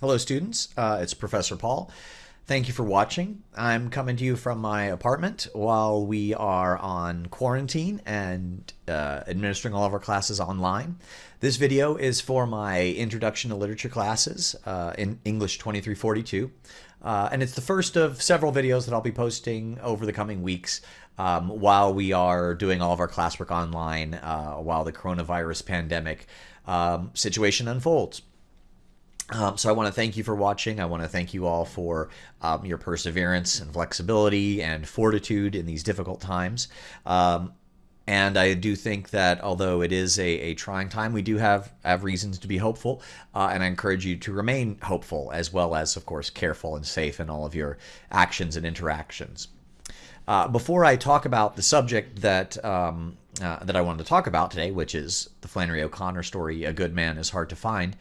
Hello, students. Uh, it's Professor Paul. Thank you for watching. I'm coming to you from my apartment while we are on quarantine and uh, administering all of our classes online. This video is for my Introduction to Literature classes uh, in English 2342. Uh, and it's the first of several videos that I'll be posting over the coming weeks um, while we are doing all of our classwork online uh, while the coronavirus pandemic um, situation unfolds. Um, so I want to thank you for watching. I want to thank you all for um, your perseverance and flexibility and fortitude in these difficult times. Um, and I do think that although it is a, a trying time, we do have, have reasons to be hopeful. Uh, and I encourage you to remain hopeful as well as, of course, careful and safe in all of your actions and interactions. Uh, before I talk about the subject that um, uh, that I wanted to talk about today, which is the Flannery O'Connor story, "A Good Man Is Hard to Find,"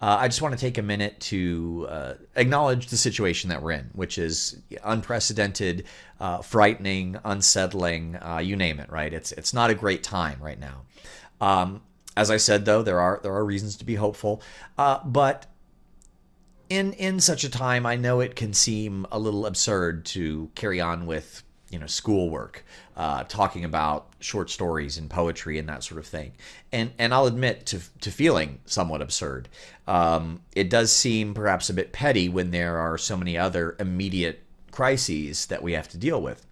Uh, I just want to take a minute to uh, acknowledge the situation that we're in, which is unprecedented, uh, frightening, unsettling, uh, you name it. Right? It's it's not a great time right now. Um, as I said, though, there are there are reasons to be hopeful, uh, but in in such a time, I know it can seem a little absurd to carry on with you know schoolwork, uh, talking about short stories and poetry and that sort of thing. And and I'll admit to to feeling somewhat absurd. Um, it does seem perhaps a bit petty when there are so many other immediate crises that we have to deal with.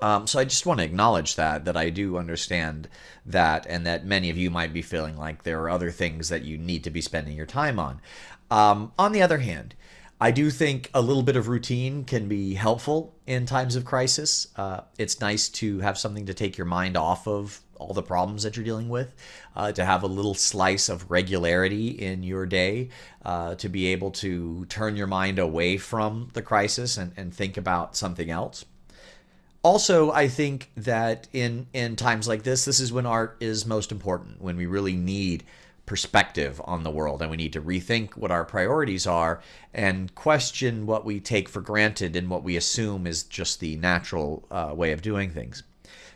Um, so I just want to acknowledge that that I do understand that, and that many of you might be feeling like there are other things that you need to be spending your time on. Um, on the other hand, I do think a little bit of routine can be helpful in times of crisis. Uh, it's nice to have something to take your mind off of all the problems that you're dealing with, uh, to have a little slice of regularity in your day, uh, to be able to turn your mind away from the crisis and, and think about something else. Also, I think that in, in times like this, this is when art is most important, when we really need perspective on the world and we need to rethink what our priorities are and question what we take for granted and what we assume is just the natural uh, way of doing things.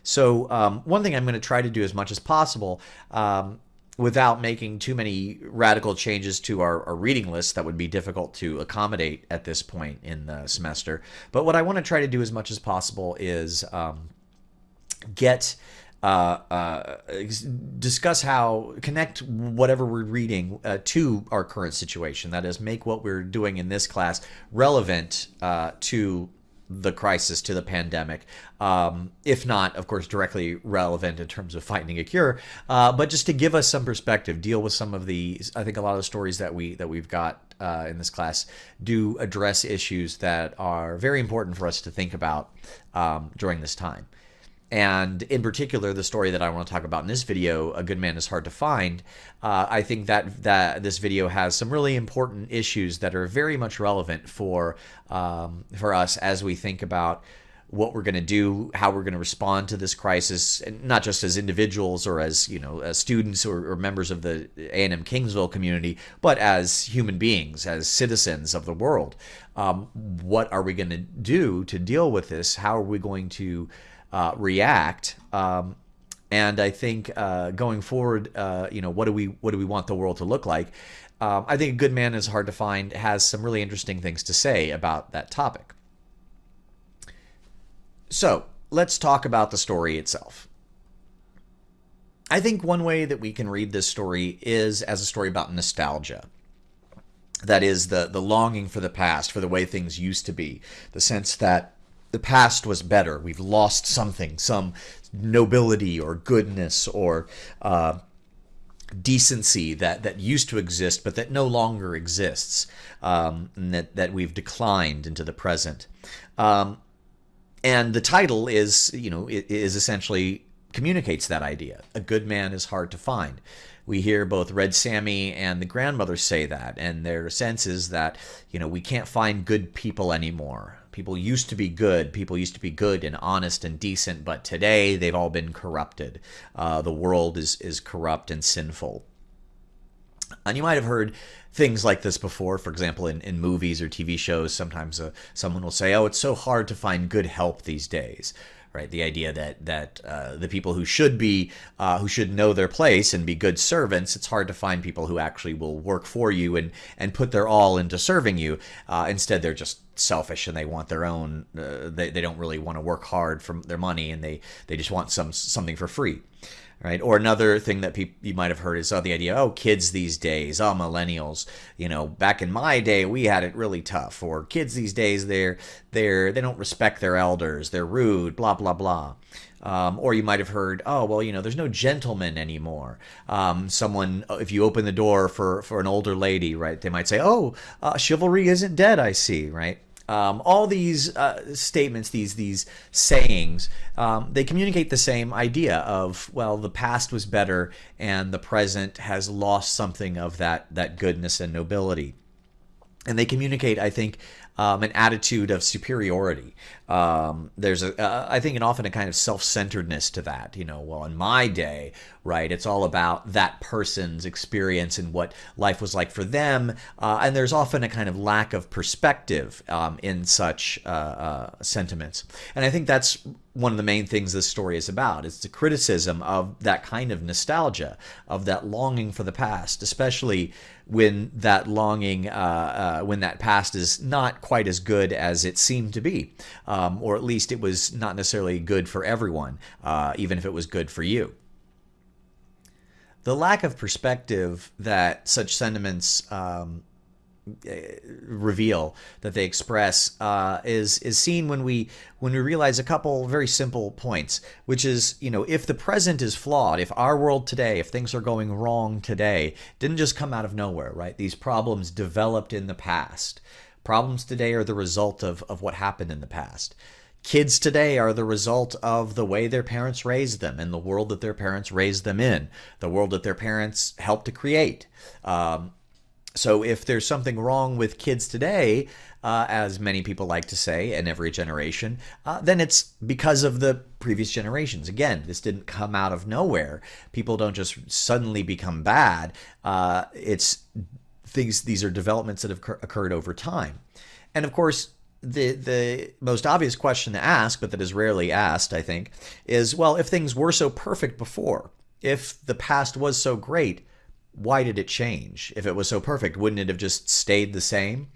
So um, one thing I'm going to try to do as much as possible um, without making too many radical changes to our, our, reading list that would be difficult to accommodate at this point in the semester. But what I want to try to do as much as possible is um, get uh, uh, discuss how connect whatever we're reading uh, to our current situation. That is, make what we're doing in this class relevant uh, to the crisis, to the pandemic. Um, if not, of course, directly relevant in terms of finding a cure, uh, but just to give us some perspective, deal with some of the. I think a lot of the stories that we that we've got in this class do address issues that are very important for us to think about um, during this time. And in particular, the story that I want to talk about in this video, "A Good Man Is Hard to Find," uh, I think that that this video has some really important issues that are very much relevant for um, for us as we think about what we're going to do, how we're going to respond to this crisis, and not just as individuals or as you know as students or, or members of the A&M Kingsville community, but as human beings, as citizens of the world. Um, what are we going to do to deal with this? How are we going to uh, react. Um, and I think uh, going forward, uh, you know, what do we what do we want the world to look like? Um, I think a good man is hard to find. Has some really interesting things to say about that topic. So let's talk about the story itself. I think one way that we can read this story is as a story about nostalgia. That is the the longing for the past, for the way things used to be, the sense that the past was better. We've lost something, some nobility or goodness or uh, decency that, that used to exist, but that no longer exists, um, that, that we've declined into the present. Um, and the title is, you know, is essentially communicates that idea. A good man is hard to find. We hear both Red Sammy and the grandmother say that, and their sense is that, you know, we can't find good people anymore. People used to be good. People used to be good and honest and decent, but today they've all been corrupted. Uh, the world is, is corrupt and sinful. And you might have heard things like this before. For example, in, in movies or TV shows, sometimes uh, someone will say, "Oh, it's so hard to find good help these days." Right, the idea that that uh, the people who should be uh, who should know their place and be good servants, it's hard to find people who actually will work for you and and put their all into serving you. Uh, instead, they're just selfish and they want their own. Uh, they they don't really want to work hard for their money and they they just want some something for free right? Or another thing that people you might have heard is oh, the idea, oh, kids these days, oh, millennials, you know, back in my day we had it really tough. Or kids these days, they're they're they don't respect their elders, they're rude, blah blah blah. Um, or you might have heard, oh well, you know, there's no gentleman anymore. Um, someone, if you open the door for for an older lady, right, they might say, oh, uh, chivalry isn't dead. I see, right? Um, all these uh, statements, these these sayings, um, they communicate the same idea of well, the past was better, and the present has lost something of that that goodness and nobility. And they communicate, I think, um, an attitude of superiority. Um, there's a, uh, I think, and often a kind of self-centeredness to that. You know, well, in my day, right, it's all about that person's experience and what life was like for them, uh, and there's often a kind of lack of perspective um, in such uh, uh sentiments. And I think that's one of the main things this story is about. It's the criticism of that kind of nostalgia, of that longing for the past, especially when that longing, uh, uh, when that past is not quite as good as it seemed to be, um, or at least it was not necessarily good for everyone, uh, even if it was good for you. The lack of perspective that such sentiments um, reveal that they express uh, is is seen when we when we realize a couple very simple points, which is you know if the present is flawed, if our world today, if things are going wrong today, didn't just come out of nowhere, right? These problems developed in the past. Problems today are the result of of what happened in the past. Kids today are the result of the way their parents raised them and the world that their parents raised them in, the world that their parents helped to create. Um, so if there's something wrong with kids today, uh, as many people like to say, in every generation, uh, then it's because of the previous generations. Again, this didn't come out of nowhere. People don't just suddenly become bad. Uh, it's things. These are developments that have occurred over time, and of course. The, the most obvious question to ask, but that is rarely asked, I think, is well, if things were so perfect before, if the past was so great, why did it change? If it was so perfect, wouldn't it have just stayed the same?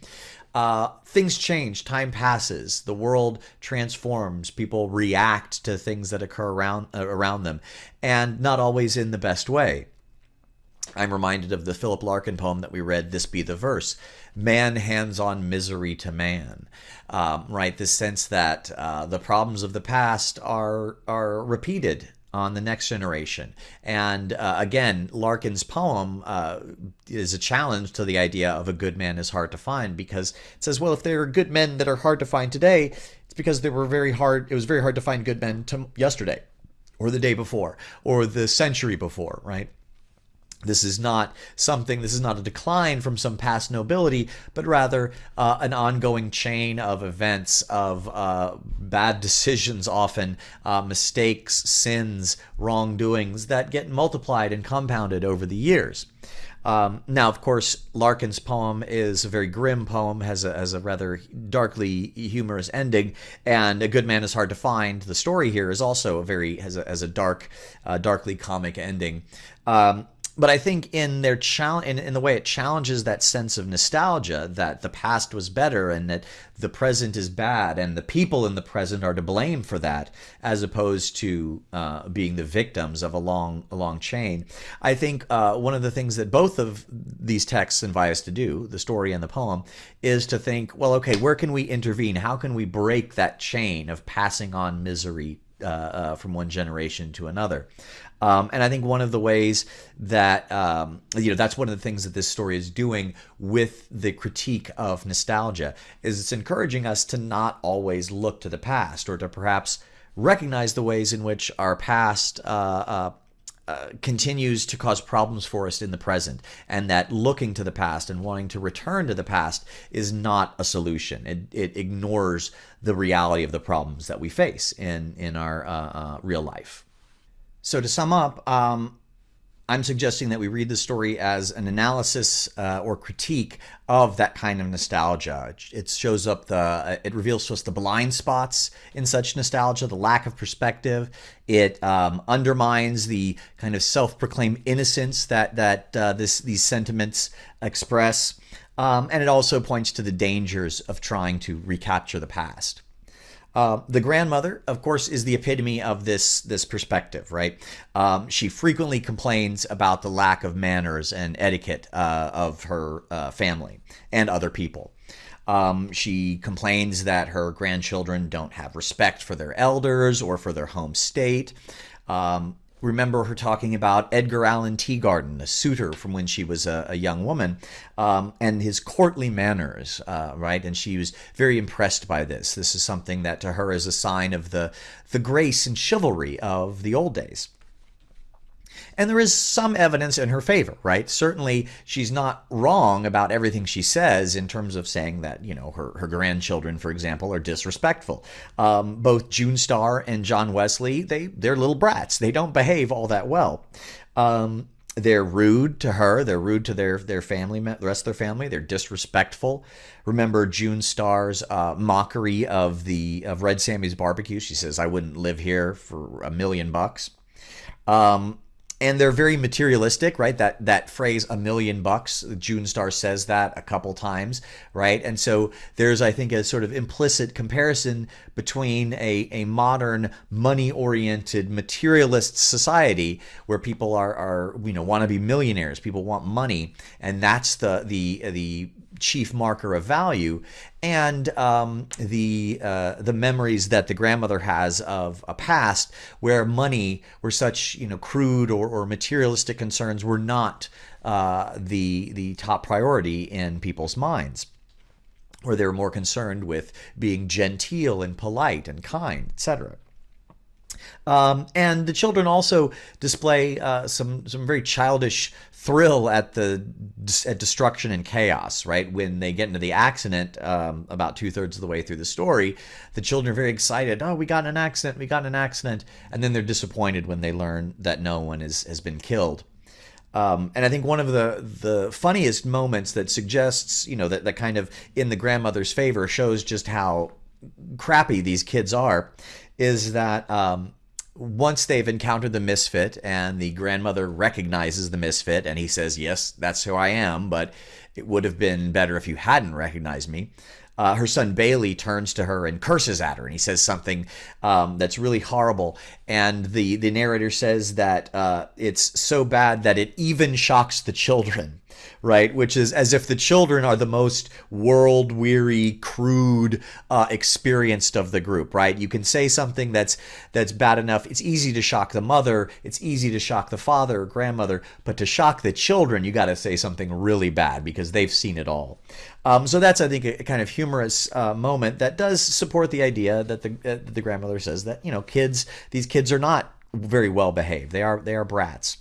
Uh, things change, time passes, the world transforms, people react to things that occur around uh, around them, and not always in the best way. I'm reminded of the Philip Larkin poem that we read, This Be the Verse. Man hands on misery to man. Um, right? This sense that uh, the problems of the past are, are repeated on the next generation. And uh, again, Larkin's poem uh, is a challenge to the idea of a good man is hard to find because it says, well, if there are good men that are hard to find today, it's because they were very hard. It was very hard to find good men to yesterday, or the day before, or the century before, right? This is not something, this is not a decline from some past nobility, but rather uh, an ongoing chain of events, of uh, bad decisions, often uh, mistakes, sins, wrongdoings that get multiplied and compounded over the years. Um, now, of course, Larkin's poem is a very grim poem, has a, has a rather darkly humorous ending, and A Good Man is Hard to Find. The story here is also a very has a, has a dark, uh, darkly comic ending. Um, but I think in their challenge, in, in the way it challenges that sense of nostalgia that the past was better and that the present is bad and the people in the present are to blame for that, as opposed to uh, being the victims of a long, a long chain. I think uh, one of the things that both of these texts invite us to do, the story and the poem, is to think, well, okay, where can we intervene? How can we break that chain of passing on misery uh, uh, from one generation to another. Um, and I think one of the ways that, um, you know, that's one of the things that this story is doing with the critique of nostalgia is it's encouraging us to not always look to the past or to perhaps recognize the ways in which our past uh, uh, uh, continues to cause problems for us in the present, and that looking to the past and wanting to return to the past is not a solution. It, it ignores the reality of the problems that we face in in our uh, uh, real life. So to sum up, um, I'm suggesting that we read the story as an analysis uh, or critique of that kind of nostalgia. It shows up the, it reveals to us the blind spots in such nostalgia, the lack of perspective. It um, undermines the kind of self-proclaimed innocence that that uh, this these sentiments express, um, and it also points to the dangers of trying to recapture the past. Uh, the grandmother, of course, is the epitome of this this perspective, right? Um, she frequently complains about the lack of manners and etiquette uh, of her uh, family and other people. Um, she complains that her grandchildren don't have respect for their elders or for their home state. Um, remember her talking about Edgar Allan Teagarden, a suitor from when she was a, a young woman, um, and his courtly manners, uh, right? And she was very impressed by this. This is something that to her is a sign of the, the grace and chivalry of the old days. And there is some evidence in her favor, right? Certainly, she's not wrong about everything she says in terms of saying that, you know, her, her grandchildren, for example, are disrespectful. Um, both June Star and John Wesley, they, they're little brats. They don't behave all that well. Um, they're rude to her. They're rude to their their family, the rest of their family. They're disrespectful. Remember June Star's uh, mockery of the of Red Sammy's barbecue. She says, "I wouldn't live here for a million bucks." Um, and they're very materialistic, right? That that phrase "a million bucks," June Star says that a couple times, right? And so there's, I think, a sort of implicit comparison between a a modern money-oriented materialist society where people are are you know want to be millionaires, people want money, and that's the the the chief marker of value, and um, the uh, the memories that the grandmother has of a past where money, where such you know crude or, or materialistic concerns were not uh, the the top priority in people's minds where they were more concerned with being genteel and polite and kind, etc. Um, and the children also display uh, some some very childish thrill at the at destruction and chaos. Right when they get into the accident, um, about two thirds of the way through the story, the children are very excited. Oh, we got an accident! We got an accident! And then they're disappointed when they learn that no one is, has been killed. Um, and I think one of the the funniest moments that suggests, you know, that, that kind of in the grandmother's favor shows just how crappy these kids are, is that um, once they've encountered the misfit and the grandmother recognizes the misfit and he says, Yes, that's who I am, but it would have been better if you hadn't recognized me. Uh, her son Bailey turns to her and curses at her, and he says something um, that's really horrible. And the the narrator says that uh, it's so bad that it even shocks the children right? Which is as if the children are the most world weary, crude, uh, experienced of the group, right? You can say something that's that's bad enough. It's easy to shock the mother. It's easy to shock the father or grandmother, but to shock the children, you got to say something really bad because they've seen it all. Um, so that's, I think, a, kind of humorous uh, moment that does support the idea that the uh, the grandmother says that you know kids, these kids are not very well behaved. They are they are brats.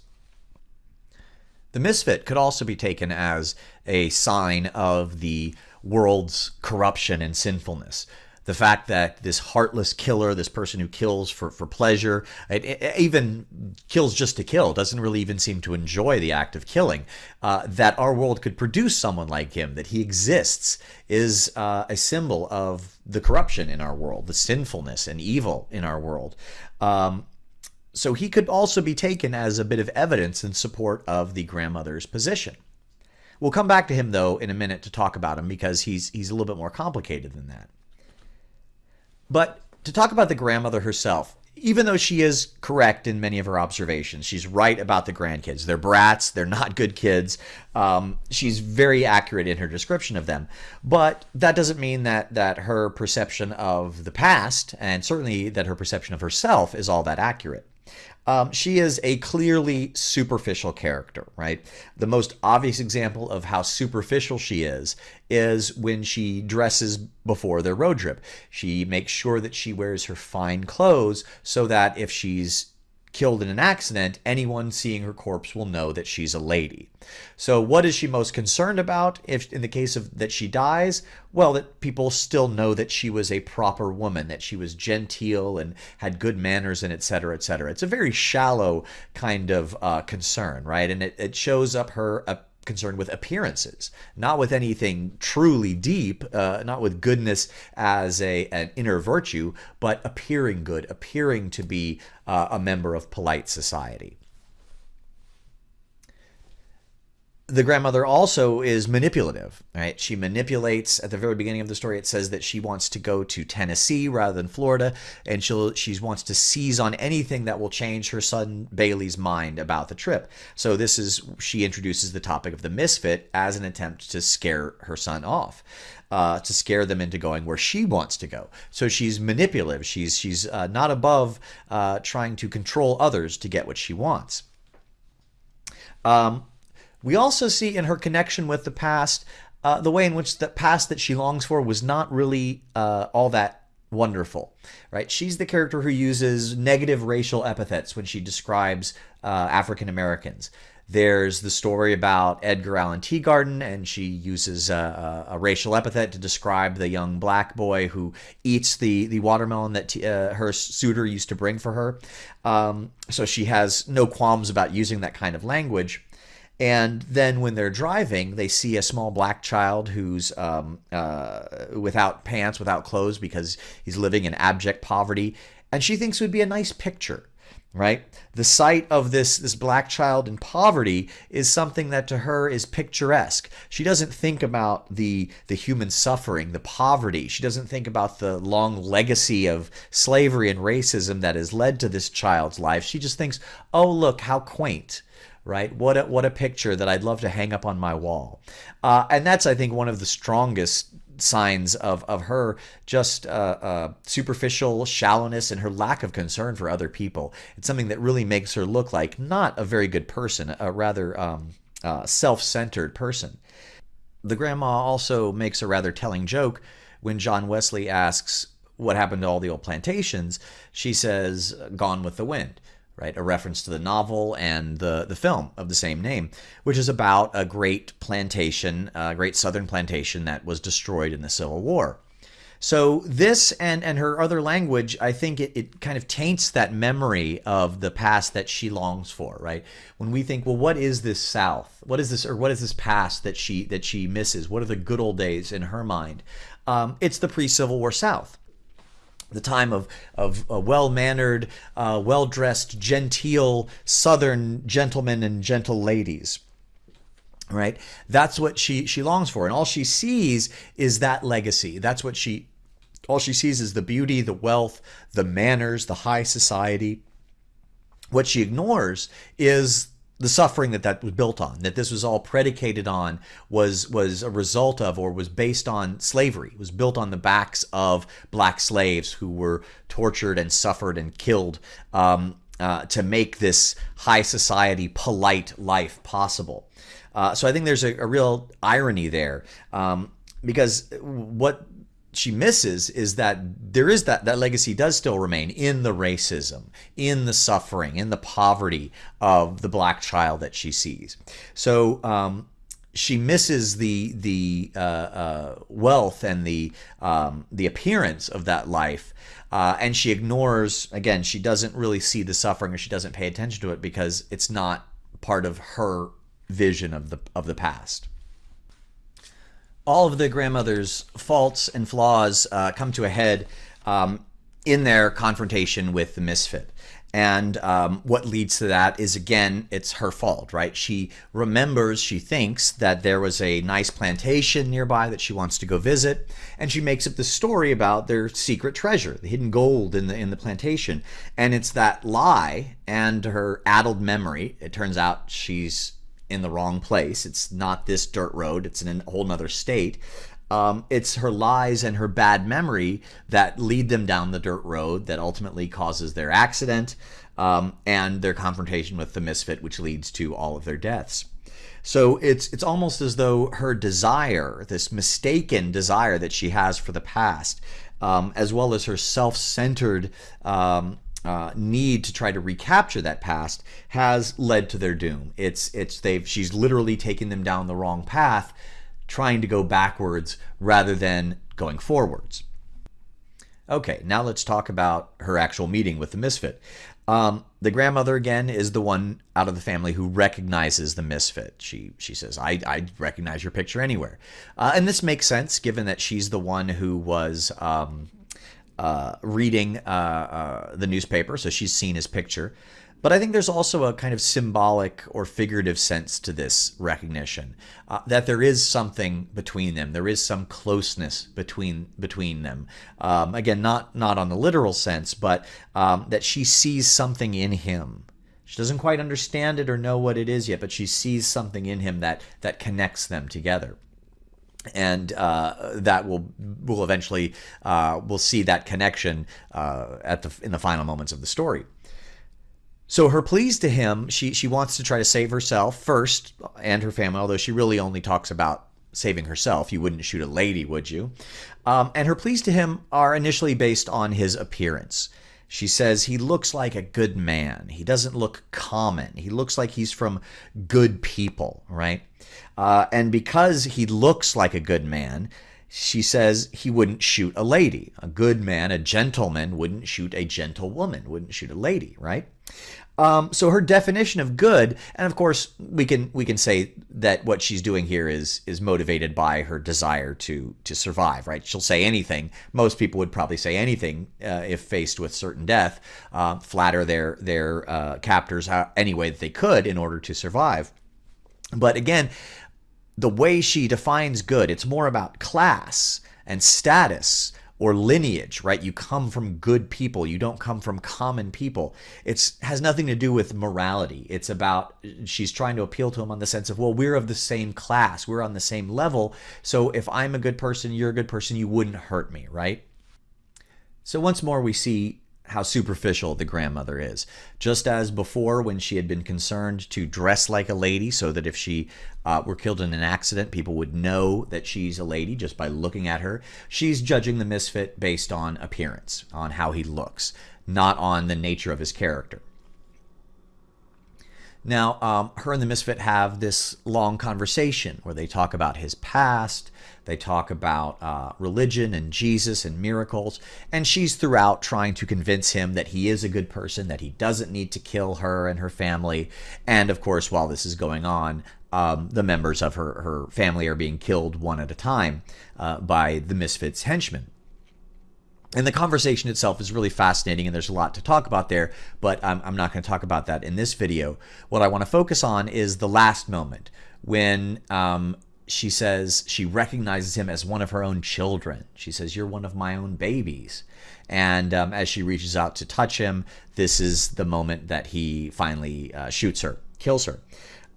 The misfit could also be taken as a sign of the world's corruption and sinfulness. The fact that this heartless killer, this person who kills for, for pleasure, it, it even kills just to kill, doesn't really even seem to enjoy the act of killing, uh, that our world could produce someone like him, that he exists, is uh, a symbol of the corruption in our world, the sinfulness and evil in our world. Um, so he could also be taken as a bit of evidence in support of the grandmother's position. We'll come back to him though in a minute to talk about him because he's he's a little bit more complicated than that. But to talk about the grandmother herself, even though she is correct in many of her observations, she's right about the grandkids. They're brats. They're not good kids. Um, she's very accurate in her description of them. But that doesn't mean that that her perception of the past, and certainly that her perception of herself, is all that accurate. Um, she is a clearly superficial character, right? The most obvious example of how superficial she is is when she dresses before their road trip. She makes sure that she wears her fine clothes so that if she's killed in an accident, anyone seeing her corpse will know that she's a lady. So what is she most concerned about if in the case of that she dies? Well, that people still know that she was a proper woman, that she was genteel and had good manners and etc. etc. It's a very shallow kind of uh, concern, right? And it, it shows up her uh, concerned with appearances, not with anything truly deep, uh, not with goodness as a an inner virtue, but appearing good, appearing to be uh, a member of polite society. The grandmother also is manipulative, right? She manipulates at the very beginning of the story. It says that she wants to go to Tennessee rather than Florida, and she'll she wants to seize on anything that will change her son Bailey's mind about the trip. So this is she introduces the topic of the misfit as an attempt to scare her son off. Uh, to scare them into going where she wants to go. So she's manipulative. She's she's uh, not above uh, trying to control others to get what she wants. Um, we also see in her connection with the past uh, the way in which the past that she longs for was not really uh, all that wonderful, right? She's the character who uses negative racial epithets when she describes uh, African Americans. There's the story about Edgar Allan Teagarden, and she uses a, a, racial epithet to describe the young black boy who eats the, the watermelon that uh, her suitor used to bring for her. Um, so she has no qualms about using that kind of language. And then when they're driving, they see a small black child who's um, uh, without pants, without clothes, because he's living in abject poverty. And she thinks would be a nice picture, right? The sight of this, this black child in poverty is something that to her is picturesque. She doesn't think about the, the human suffering, the poverty. She doesn't think about the long legacy of slavery and racism that has led to this child's life. She just thinks, oh, look, how quaint right? What a, what a picture that I'd love to hang up on my wall. Uh, and that's, I think, one of the strongest signs of, of her just uh, uh, superficial shallowness and her lack of concern for other people. It's something that really makes her look like not a very good person, a rather um, uh, self-centered person. The grandma also makes a rather telling joke when John Wesley asks what happened to all the old plantations. She says, gone with the wind right? A reference to the novel and the, the film of the same name, which is about a great plantation, a great southern plantation that was destroyed in the Civil War. So this and, and her other language, I think it, it kind of taints that memory of the past that she longs for, right? When we think, well, what is this South? What is this, or what is this past that she that she misses? What are the good old days in her mind? Um, it's the pre-Civil War South the time of, of uh, well-mannered, uh, well-dressed, genteel Southern gentlemen and gentle ladies. Right? That's what she, she longs for. And all she sees is that legacy. That's what she, all she sees is the beauty, the wealth, the manners, the high society. What she ignores is the suffering that that was built on, that this was all predicated on, was was a result of or was based on slavery. It was built on the backs of black slaves who were tortured and suffered and killed um, uh, to make this high society, polite life possible. Uh, so I think there's a, a real irony there um, because what she misses is that there is that that legacy does still remain in the racism, in the suffering, in the poverty of the black child that she sees. So um, she misses the the uh, uh, wealth and the um, the appearance of that life, uh, and she ignores. Again, she doesn't really see the suffering, or she doesn't pay attention to it because it's not part of her vision of the of the past all of the grandmother's faults and flaws uh, come to a head um, in their confrontation with the misfit. And um, what leads to that is, again, it's her fault, right? She remembers, she thinks that there was a nice plantation nearby that she wants to go visit, and she makes up the story about their secret treasure, the hidden gold in the in the plantation. And it's that lie and her addled memory. It turns out she's in the wrong place. It's not this dirt road. It's in a whole nother state. Um, it's her lies and her bad memory that lead them down the dirt road that ultimately causes their accident um, and their confrontation with the misfit, which leads to all of their deaths. So it's it's almost as though her desire, this mistaken desire that she has for the past, um, as well as her self-centered um, uh, need to try to recapture that past has led to their doom. It's it's they've she's literally taken them down the wrong path, trying to go backwards rather than going forwards. Okay, now let's talk about her actual meeting with the misfit. Um, the grandmother again is the one out of the family who recognizes the misfit. She she says, "I I recognize your picture anywhere," uh, and this makes sense given that she's the one who was um, uh, reading uh, uh, the newspaper, so she's seen his picture. But I think there's also a kind of symbolic or figurative sense to this recognition uh, that there is something between them. There is some closeness between between them. Um, again, not not on the literal sense, but um, that she sees something in him. She doesn't quite understand it or know what it is yet, but she sees something in him that that connects them together and uh, that will will eventually uh, we'll see that connection uh, at the in the final moments of the story. So her pleas to him, she she wants to try to save herself first and her family, although she really only talks about saving herself. You wouldn't shoot a lady, would you? Um, and her pleas to him are initially based on his appearance. She says he looks like a good man. He doesn't look common. He looks like he's from good people, right? Uh, and because he looks like a good man, she says he wouldn't shoot a lady. A good man, a gentleman, wouldn't shoot a gentlewoman, wouldn't shoot a lady, right? Um, so her definition of good, and of course we can we can say that what she's doing here is is motivated by her desire to to survive. Right? She'll say anything. Most people would probably say anything uh, if faced with certain death, uh, flatter their their uh, captors any way that they could in order to survive. But again, the way she defines good, it's more about class and status or lineage, right? You come from good people. You don't come from common people. It has nothing to do with morality. It's about she's trying to appeal to him on the sense of, well, we're of the same class. We're on the same level. So if I'm a good person, you're a good person, you wouldn't hurt me, right? So once more, we see how superficial the grandmother is. Just as before, when she had been concerned to dress like a lady so that if she uh, were killed in an accident, people would know that she's a lady just by looking at her, she's judging the misfit based on appearance, on how he looks, not on the nature of his character. Now, um, her and the misfit have this long conversation where they talk about his past, they talk about uh, religion and Jesus and miracles. And she's throughout trying to convince him that he is a good person, that he doesn't need to kill her and her family. And of course, while this is going on, um, the members of her, her family are being killed one at a time uh, by the Misfits henchmen. And the conversation itself is really fascinating, and there's a lot to talk about there, but I'm, I'm not going to talk about that in this video. What I want to focus on is the last moment when um, she says she recognizes him as one of her own children. She says, You're one of my own babies. And um, as she reaches out to touch him, this is the moment that he finally uh, shoots her, kills her.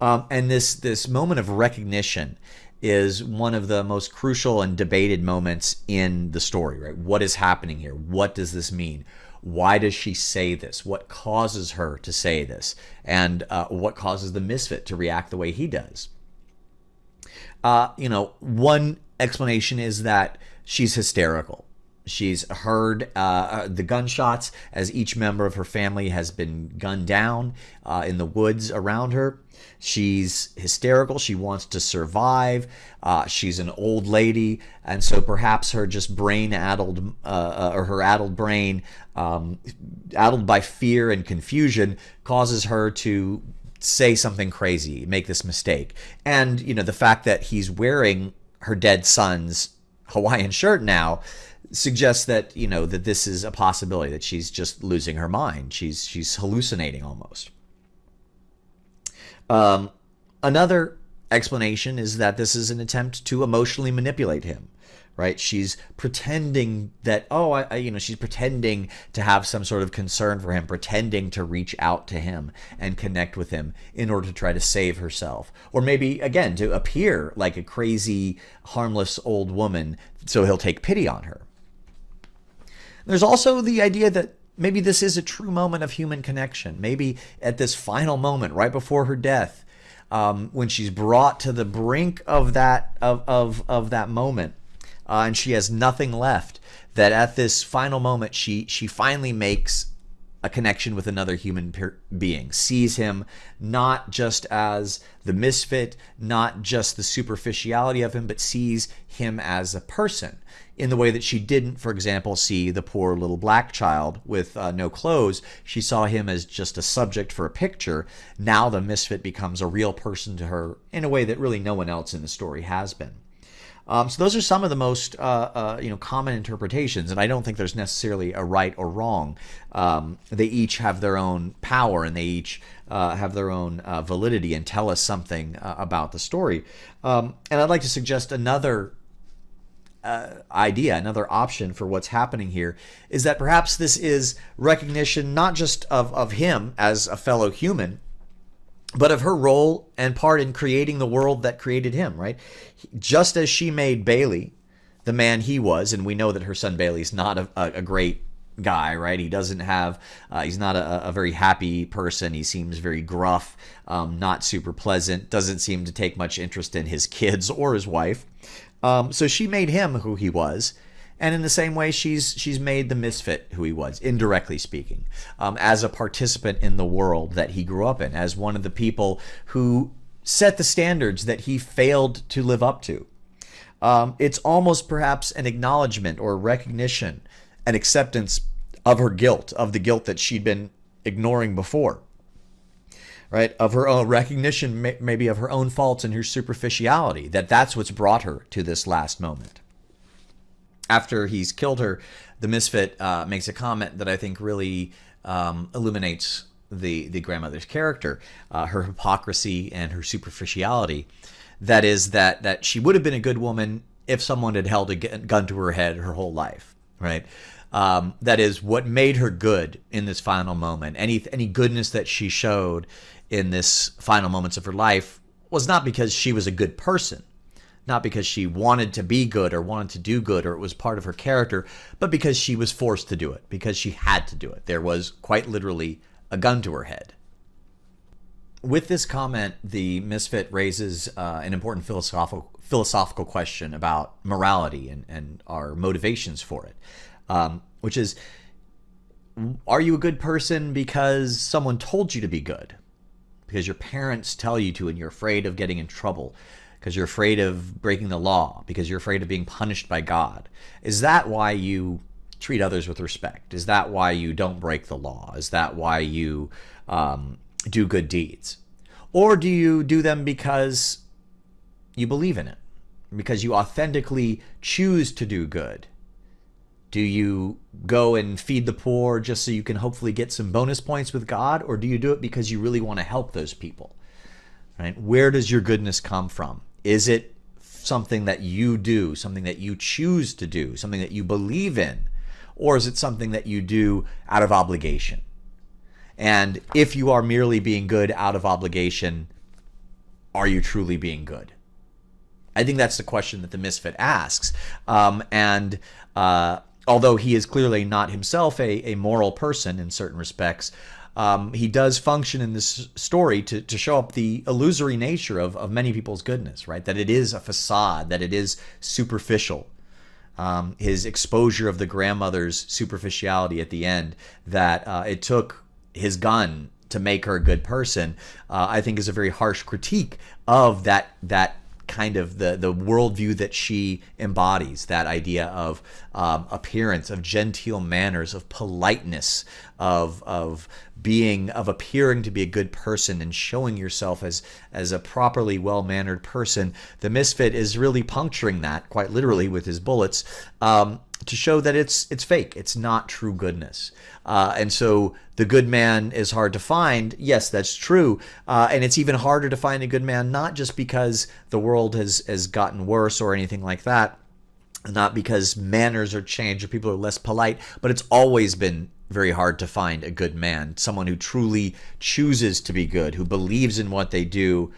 Um, and this, this moment of recognition is one of the most crucial and debated moments in the story, right? What is happening here? What does this mean? Why does she say this? What causes her to say this? And uh, what causes the misfit to react the way he does? Uh, you know, one explanation is that she's hysterical. She's heard uh, uh, the gunshots as each member of her family has been gunned down uh, in the woods around her. She's hysterical. She wants to survive. Uh, she's an old lady, and so perhaps her just brain addled, uh, uh, or her addled brain, um, addled by fear and confusion, causes her to say something crazy, make this mistake. And, you know, the fact that he's wearing her dead son's Hawaiian shirt now suggests that, you know, that this is a possibility that she's just losing her mind. She's she's hallucinating almost. Um, another explanation is that this is an attempt to emotionally manipulate him right? She's pretending that, oh, I, I, you know, she's pretending to have some sort of concern for him, pretending to reach out to him and connect with him in order to try to save herself. Or maybe, again, to appear like a crazy, harmless old woman so he'll take pity on her. There's also the idea that maybe this is a true moment of human connection. Maybe at this final moment, right before her death, um, when she's brought to the brink of that of, of, of that moment, uh, and she has nothing left. That at this final moment, she she finally makes a connection with another human being, sees him not just as the misfit, not just the superficiality of him, but sees him as a person in the way that she didn't, for example, see the poor little black child with uh, no clothes. She saw him as just a subject for a picture. Now the misfit becomes a real person to her in a way that really no one else in the story has been. Um, so those are some of the most uh, uh, you know common interpretations, and I don't think there's necessarily a right or wrong. Um, they each have their own power, and they each uh, have their own uh, validity and tell us something uh, about the story. Um, and I'd like to suggest another uh, idea, another option for what's happening here, is that perhaps this is recognition not just of, of him as a fellow human, but of her role and part in creating the world that created him, right? Just as she made Bailey the man he was, and we know that her son Bailey's not a, a great guy, right? He doesn't have, uh, he's not a, a, very happy person. He seems very gruff, um, not super pleasant, doesn't seem to take much interest in his kids or his wife. Um, so she made him who he was. And in the same way, she's she's made the misfit who he was, indirectly speaking, um, as a participant in the world that he grew up in, as one of the people who set the standards that he failed to live up to. Um, it's almost perhaps an acknowledgement or recognition, an acceptance of her guilt, of the guilt that she'd been ignoring before right of her own recognition maybe of her own faults and her superficiality that that's what's brought her to this last moment after he's killed her the misfit uh, makes a comment that i think really um, illuminates the the grandmother's character uh, her hypocrisy and her superficiality. That is that that she would have been a good woman if someone had held a gun to her head her whole life right? Um, that is what made her good in this final moment. Any any goodness that she showed in this final moments of her life was not because she was a good person, not because she wanted to be good or wanted to do good or it was part of her character, but because she was forced to do it, because she had to do it. There was quite literally a gun to her head. With this comment, the misfit raises uh, an important philosophical philosophical question about morality and, and our motivations for it, um, which is, are you a good person because someone told you to be good? because your parents tell you to and you're afraid of getting in trouble because you're afraid of breaking the law because you're afraid of being punished by God. Is that why you treat others with respect? Is that why you don't break the law? Is that why you um, do good deeds? Or do you do them because you believe in it? Because you authentically choose to do good? Do you go and feed the poor just so you can hopefully get some bonus points with God? Or do you do it because you really want to help those people? Right? Where does your goodness come from? Is it something that you do, something that you choose to do, something that you believe in? Or is it something that you do out of obligation? And if you are merely being good out of obligation, are you truly being good? I think that's the question that the misfit asks. Um, and uh, although he is clearly not himself a, a moral person in certain respects, um, he does function in this story to, to show up the illusory nature of, of many people's goodness, right? That it is a facade, that it is superficial. Um, his exposure of the grandmother's superficiality at the end, that uh, it took his gun to make her a good person, uh, I think is a very harsh critique of that that kind of the the worldview that she embodies that idea of um, appearance of genteel manners of politeness of of being of appearing to be a good person and showing yourself as as a properly well-mannered person. The misfit is really puncturing that quite literally with his bullets. Um, to show that it's it's fake it's not true goodness uh, and so the good man is hard to find. Yes, that's true. Uh, and it's even harder to find a good man, not just because the world has, has gotten worse or anything like that, not because manners are changed or people are less polite, but it's always been very hard to find a good man, someone who truly chooses to be good, who believes in what they do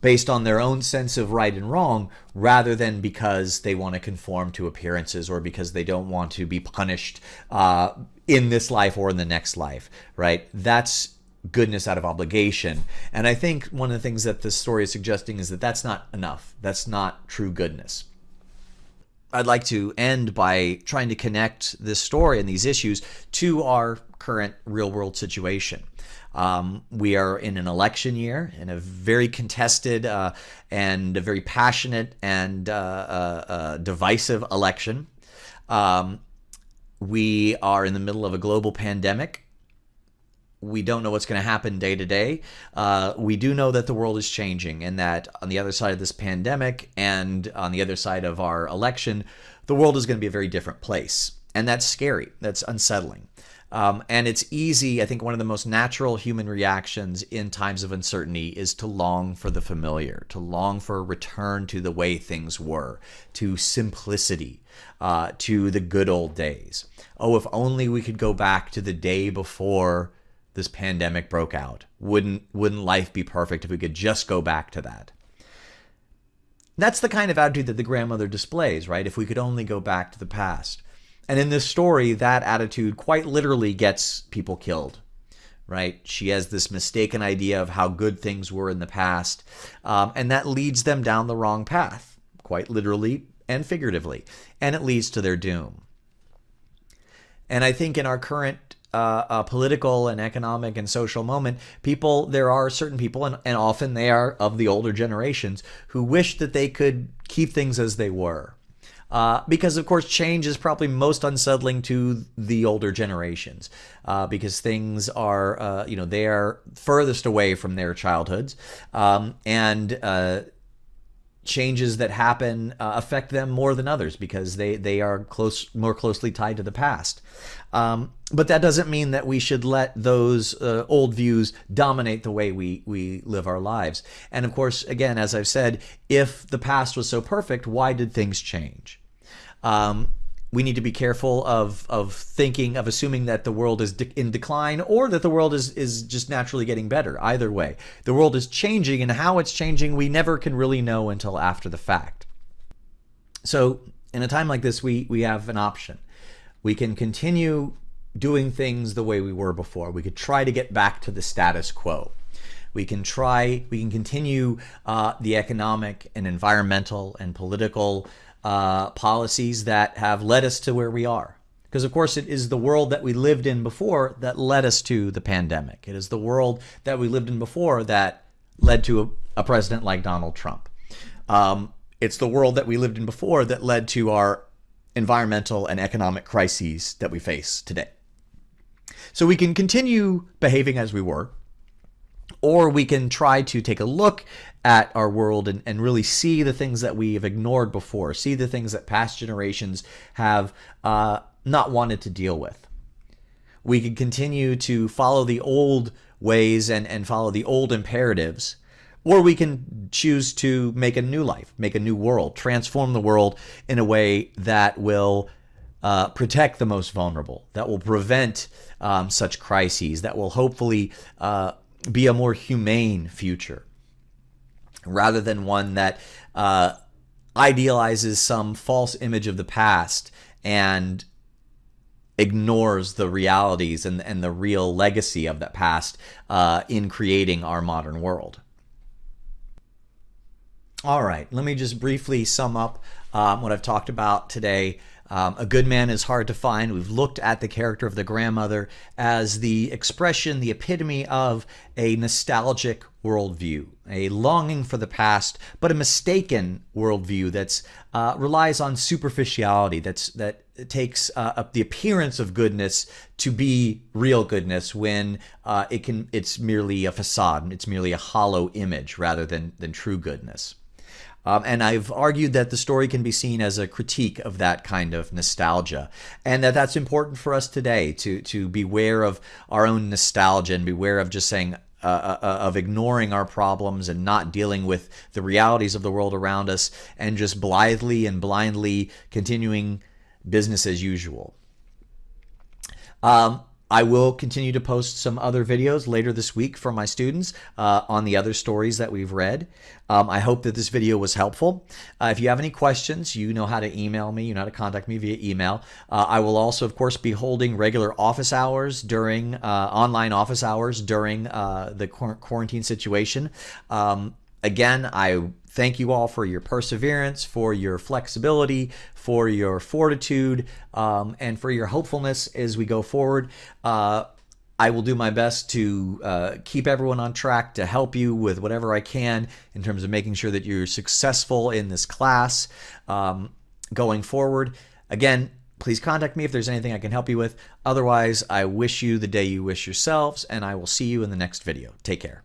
based on their own sense of right and wrong rather than because they want to conform to appearances or because they don't want to be punished uh, in this life or in the next life, right? That's goodness out of obligation. And I think one of the things that this story is suggesting is that that's not enough. That's not true goodness. I'd like to end by trying to connect this story and these issues to our current real world situation. Um, we are in an election year, in a very contested uh, and a very passionate and uh, uh, uh divisive election. Um, we are in the middle of a global pandemic. We don't know what's going to happen day to day. Uh, we do know that the world is changing and that on the other side of this pandemic and on the other side of our election, the world is going to be a very different place. And that's scary. That's unsettling. Um, and it's easy, I think one of the most natural human reactions in times of uncertainty is to long for the familiar, to long for a return to the way things were, to simplicity, uh, to the good old days. Oh, if only we could go back to the day before this pandemic broke out. Wouldn't, wouldn't life be perfect if we could just go back to that? That's the kind of attitude that the grandmother displays, right? If we could only go back to the past. And in this story, that attitude quite literally gets people killed, right? She has this mistaken idea of how good things were in the past, um, and that leads them down the wrong path, quite literally and figuratively, and it leads to their doom. And I think in our current uh, uh, political and economic and social moment, people, there are certain people, and, and often they are of the older generations, who wish that they could keep things as they were uh, because, of course, change is probably most unsettling to the older generations uh, because things are, uh, you know, they are furthest away from their childhoods. Um, and uh, changes that happen uh, affect them more than others because they, they are close, more closely tied to the past. Um, but that doesn't mean that we should let those uh, old views dominate the way we, we live our lives. And of course, again, as I've said, if the past was so perfect, why did things change? Um, we need to be careful of of thinking of assuming that the world is de in decline or that the world is is just naturally getting better. Either way the world is changing and how it's changing we never can really know until after the fact. So in a time like this we we have an option. We can continue doing things the way we were before. We could try to get back to the status quo. We can try we can continue uh, the economic and environmental and political uh, policies that have led us to where we are. Because, of course, it is the world that we lived in before that led us to the pandemic. It is the world that we lived in before that led to a, a president like Donald Trump. Um, it's the world that we lived in before that led to our environmental and economic crises that we face today. So we can continue behaving as we were, or we can try to take a look at our world and, and really see the things that we have ignored before, see the things that past generations have uh, not wanted to deal with. We can continue to follow the old ways and, and follow the old imperatives, or we can choose to make a new life, make a new world, transform the world in a way that will uh, protect the most vulnerable, that will prevent um, such crises, that will hopefully uh, be a more humane future rather than one that uh, idealizes some false image of the past and ignores the realities and, and the real legacy of that past uh, in creating our modern world. All right, let me just briefly sum up um, what I've talked about today. Um, a good man is hard to find. We've looked at the character of the grandmother as the expression, the epitome of a nostalgic worldview, a longing for the past, but a mistaken worldview that's uh, relies on superficiality. That's that takes uh, the appearance of goodness to be real goodness when uh, it can. It's merely a facade. It's merely a hollow image rather than than true goodness. Um, and I've argued that the story can be seen as a critique of that kind of nostalgia, and that that's important for us today to to beware of our own nostalgia and beware of just saying. Uh, uh, uh, of ignoring our problems and not dealing with the realities of the world around us and just blithely and blindly continuing business as usual. Um, I will continue to post some other videos later this week for my students uh, on the other stories that we've read. Um, I hope that this video was helpful. Uh, if you have any questions, you know how to email me. You know how to contact me via email. Uh, I will also, of course, be holding regular office hours during uh, online office hours during uh, the quarantine situation. Um, again, I thank you all for your perseverance, for your flexibility, for your fortitude, um, and for your hopefulness as we go forward. Uh, I will do my best to uh, keep everyone on track to help you with whatever I can in terms of making sure that you're successful in this class um, going forward. Again, please contact me if there's anything I can help you with. Otherwise, I wish you the day you wish yourselves, and I will see you in the next video. Take care.